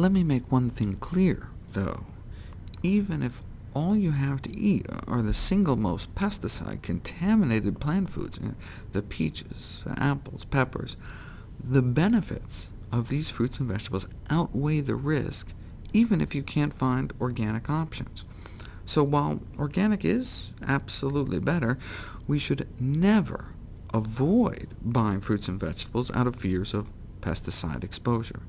Let me make one thing clear, though. Even if all you have to eat are the single most pesticide-contaminated plant foods, eh, the peaches, the apples, peppers, the benefits of these fruits and vegetables outweigh the risk, even if you can't find organic options. So while organic is absolutely better, we should never avoid buying fruits and vegetables out of fears of pesticide exposure.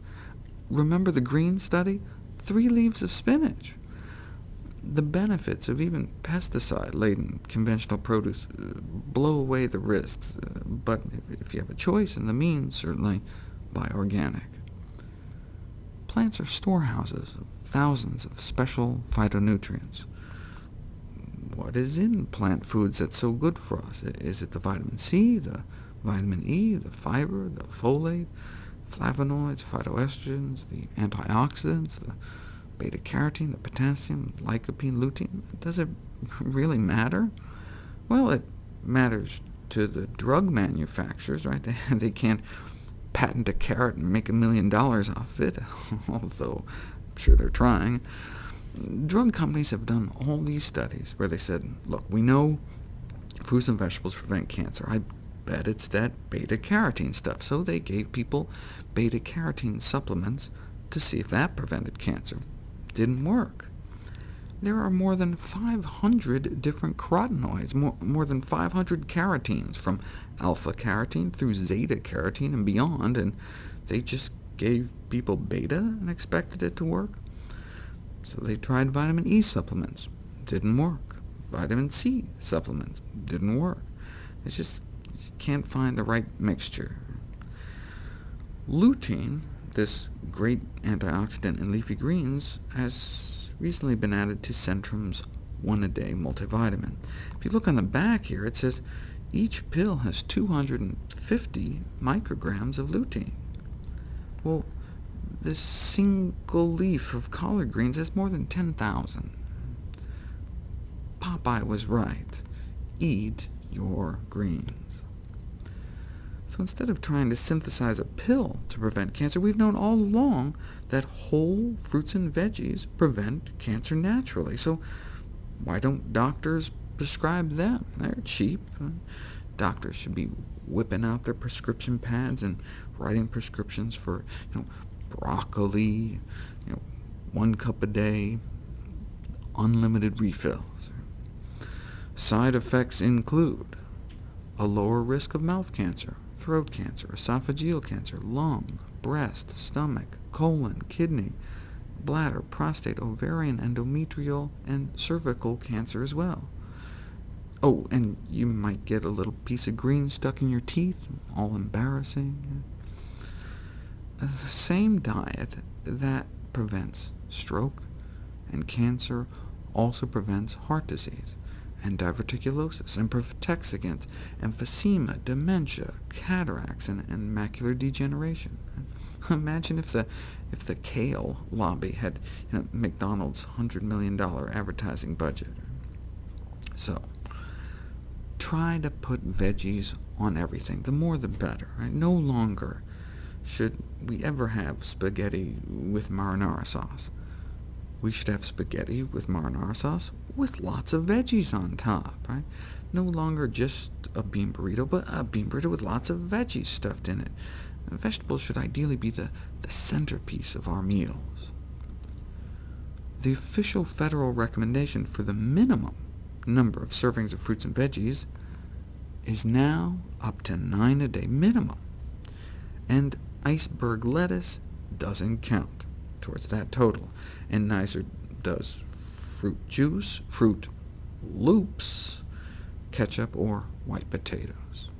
Remember the green study? Three leaves of spinach. The benefits of even pesticide-laden conventional produce uh, blow away the risks, uh, but if you have a choice and the means, certainly buy organic. Plants are storehouses of thousands of special phytonutrients. What is in plant foods that's so good for us? Is it the vitamin C, the vitamin E, the fiber, the folate, flavonoids, phytoestrogens, the antioxidants, the beta-carotene, the potassium, lycopene, lutein. Does it really matter? Well, it matters to the drug manufacturers, right? They, they can't patent a carrot and make a million dollars off it, although I'm sure they're trying. Drug companies have done all these studies where they said, look, we know fruits and vegetables prevent cancer. I bet it's that beta-carotene stuff. So they gave people beta-carotene supplements to see if that prevented cancer didn't work. There are more than 500 different carotenoids, more, more than 500 carotenes, from alpha-carotene through zeta-carotene and beyond, and they just gave people beta and expected it to work? So they tried vitamin E supplements. Didn't work. Vitamin C supplements. Didn't work. It's just can't find the right mixture. Lutein this great antioxidant in leafy greens has recently been added to Centrum's one-a-day multivitamin. If you look on the back here, it says each pill has 250 micrograms of lutein. Well, this single leaf of collard greens has more than 10,000. Popeye was right. Eat your greens. So instead of trying to synthesize a pill to prevent cancer, we've known all along that whole fruits and veggies prevent cancer naturally. So why don't doctors prescribe them? They're cheap. Doctors should be whipping out their prescription pads and writing prescriptions for you know, broccoli, you know, one cup a day, unlimited refills. Side effects include a lower risk of mouth cancer, throat cancer, esophageal cancer, lung, breast, stomach, colon, kidney, bladder, prostate, ovarian, endometrial, and cervical cancer as well. Oh, and you might get a little piece of green stuck in your teeth, all embarrassing. Uh, the same diet that prevents stroke and cancer also prevents heart disease and diverticulosis, and protects against emphysema, dementia, cataracts, and, and macular degeneration. Imagine if the, if the kale lobby had you know, McDonald's $100 million advertising budget. So, try to put veggies on everything. The more the better. Right? No longer should we ever have spaghetti with marinara sauce we should have spaghetti with marinara sauce with lots of veggies on top, right? No longer just a bean burrito, but a bean burrito with lots of veggies stuffed in it. vegetables should ideally be the, the centerpiece of our meals. The official federal recommendation for the minimum number of servings of fruits and veggies is now up to nine a day minimum, and iceberg lettuce doesn't count towards that total, and neither does fruit juice, Froot Loops, ketchup, or white potatoes.